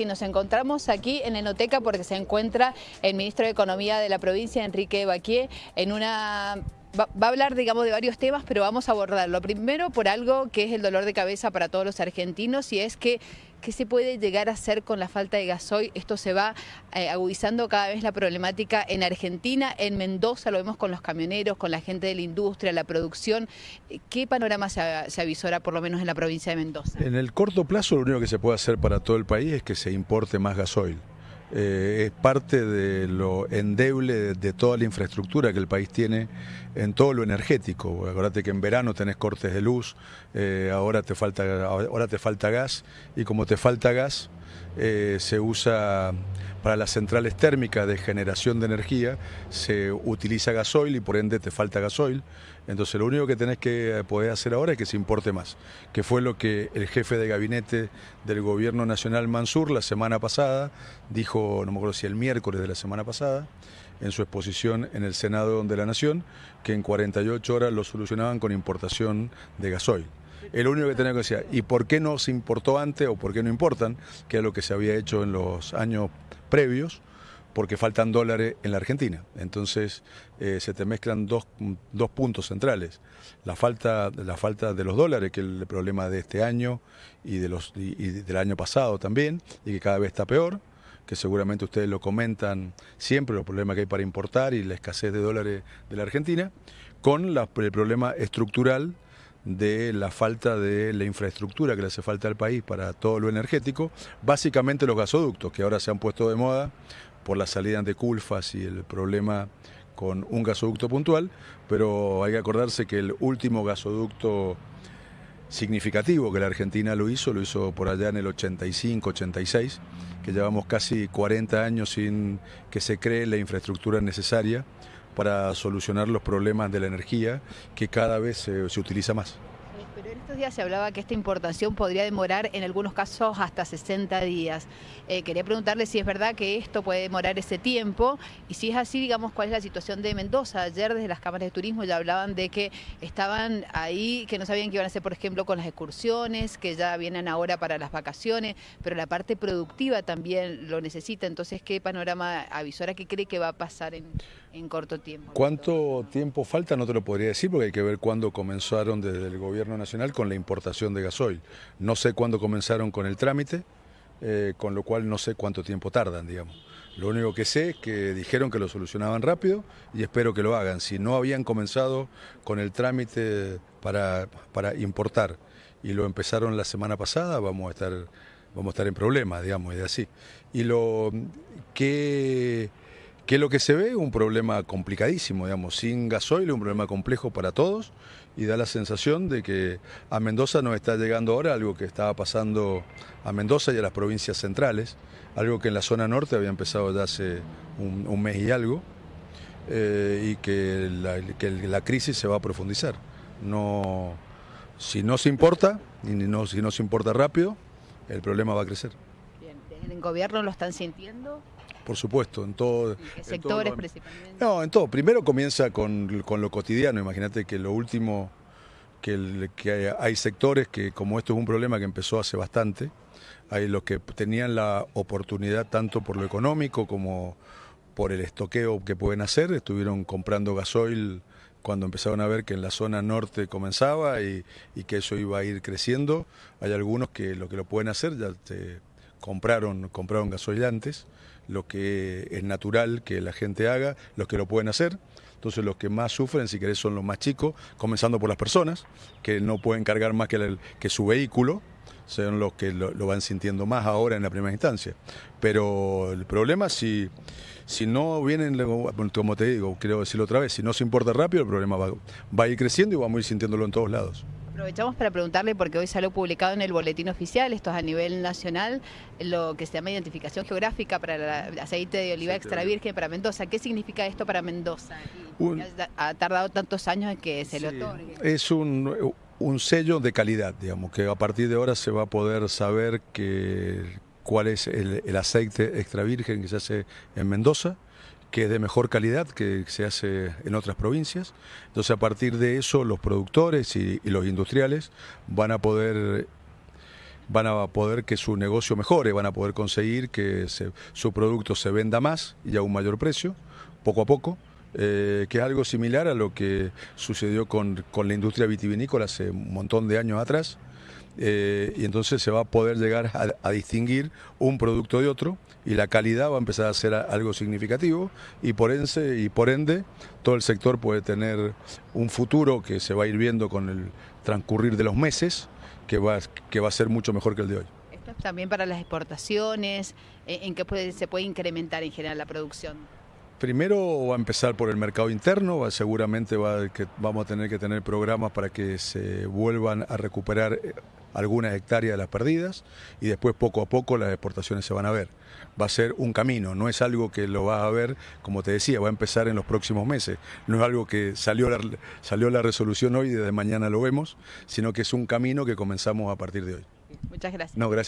sí, nos encontramos aquí en Enoteca porque se encuentra el ministro de Economía de la provincia, Enrique Baquier, en una Va, a hablar, digamos, de varios temas, pero vamos a abordarlo. Primero, por algo que es el dolor de cabeza para todos los argentinos, y es que ¿qué se puede llegar a hacer con la falta de gasoil? Esto se va eh, agudizando cada vez la problemática en Argentina, en Mendoza, lo vemos con los camioneros, con la gente de la industria, la producción. ¿Qué panorama se, se avisora, por lo menos en la provincia de Mendoza? En el corto plazo, lo único que se puede hacer para todo el país es que se importe más gasoil. Eh, es parte de lo endeble de, toda la infraestructura que el país tiene en todo lo energético. Acordate que en verano tenés cortes de luz, eh, ahora, te falta, ahora te falta gas y como te falta gas eh, se usa para las centrales térmicas de generación de energía, se utiliza gasoil y por ende te falta gasoil. Entonces lo único que tenés que poder hacer ahora es que se importe más, que fue lo que el jefe de gabinete del gobierno nacional Mansur la semana pasada dijo, no me acuerdo si el miércoles de la semana pasada, en su exposición en el Senado de la Nación, que en 48 horas lo solucionaban con importación de gasoil. El único que tenía que decir, ¿y por qué no se importó antes o por qué no importan? Que es lo que se había hecho en los años previos, porque faltan dólares en la Argentina. Entonces eh, se te mezclan dos, puntos centrales. La falta, la falta de los dólares, que es el problema de este año y, de los, y del año pasado también, y que cada vez está peor que seguramente ustedes lo comentan siempre, los problemas que hay para importar y la escasez de dólares de la Argentina, con el problema estructural de la falta de la infraestructura que le hace falta al país para todo lo energético, básicamente los gasoductos, que ahora se han puesto de moda por la salida de Culfas y el problema con un gasoducto puntual, pero hay que acordarse que el último gasoducto significativo que la Argentina lo hizo, lo hizo por allá en el 85, 86, que llevamos casi 40 años sin que se cree la infraestructura necesaria para solucionar los problemas de la energía que cada vez se, utiliza más. Pero en estos días se hablaba que esta importación podría demorar en algunos casos hasta 60 días. Eh, quería preguntarle si es verdad que esto puede demorar ese tiempo y si es así, digamos, cuál es la situación de Mendoza. Ayer desde las cámaras de turismo ya hablaban de que estaban ahí, que no sabían qué iban a hacer, por ejemplo, con las excursiones, que ya vienen ahora para las vacaciones, pero la parte productiva también lo necesita. Entonces, ¿qué panorama avisora qué cree que va a pasar en, en corto tiempo? ¿Cuánto tiempo falta? No te lo podría decir porque hay que ver cuándo comenzaron desde el gobierno nacional con la importación de gasoil. No sé cuándo comenzaron con el trámite. Eh, con lo cual no sé cuánto tiempo tardan, digamos. Lo único que sé es que dijeron que lo solucionaban rápido y espero que lo hagan. Si no habían comenzado con el trámite para, para importar y lo empezaron la semana pasada, vamos a estar, vamos a estar en problemas, digamos, y así. Y lo que que lo que se ve es un problema complicadísimo, digamos, sin gasoil, un problema complejo para todos y da la sensación de que a Mendoza nos está llegando ahora algo que estaba pasando a Mendoza y a las provincias centrales, algo que en la zona norte había empezado ya hace un, mes y algo, eh, y que la, crisis se va a profundizar. No, si no se importa, y no, si no se importa rápido, el problema va a crecer. Bien, ¿en el gobierno lo están sintiendo? Por supuesto, en todo. sectores principalmente? No, en todo. Primero comienza con, lo cotidiano. Imagínate que lo último, que, que hay, sectores que, como esto es un problema que empezó hace bastante, hay los que tenían la oportunidad tanto por lo económico como por el estoqueo que pueden hacer, estuvieron comprando gasoil cuando empezaron a ver que en la zona norte comenzaba y, y, que eso iba a ir creciendo. Hay algunos que lo que lo pueden hacer ya te compraron, compraron gasoil antes lo que es natural que la gente haga, los que lo pueden hacer. Entonces los que más sufren, si querés, son los más chicos, comenzando por las personas, que no pueden cargar más que, su vehículo, son los que lo, van sintiendo más ahora en la primera instancia. Pero el problema, si, si no vienen, como te digo, quiero decirlo otra vez, si no se importa rápido, el problema va, va a ir creciendo y vamos a ir sintiéndolo en todos lados. Aprovechamos para preguntarle, porque hoy salió publicado en el boletín oficial, esto es a nivel nacional, lo que se llama identificación geográfica para el aceite de oliva extra virgen para Mendoza. ¿Qué significa esto para Mendoza? ha tardado tantos años en que se le otorgue. Es un, sello de calidad, digamos, que a partir de ahora se va a poder saber que, cuál es el, el aceite extra virgen que se hace en Mendoza que es de mejor calidad que se hace en otras provincias. Entonces a partir de eso los productores y, los industriales van a poder van a poder que su negocio mejore, van a poder conseguir que su producto se venda más y a un mayor precio, poco a poco. Eh, que es algo similar a lo que sucedió con, la industria vitivinícola hace un montón de años atrás. Eh, y entonces se va a poder llegar a, distinguir un producto de otro y la calidad va a empezar a ser algo significativo y por, ende, y por ende todo el sector puede tener un futuro que se va a ir viendo con el transcurrir de los meses que va, que va a ser mucho mejor que el de hoy. Esto es también para las exportaciones, ¿en qué se puede incrementar en general la producción? Primero va a empezar por el mercado interno, seguramente va, que vamos a tener que tener programas para que se vuelvan a recuperar eh, algunas hectáreas de las perdidas y después poco a poco las exportaciones se van a ver. Va a ser un camino, no es algo que lo vas a ver, como te decía, va a empezar en los próximos meses. No es algo que salió la, salió la resolución hoy y desde mañana lo vemos, sino que es un camino que comenzamos a partir de hoy. Muchas gracias. No, gracias.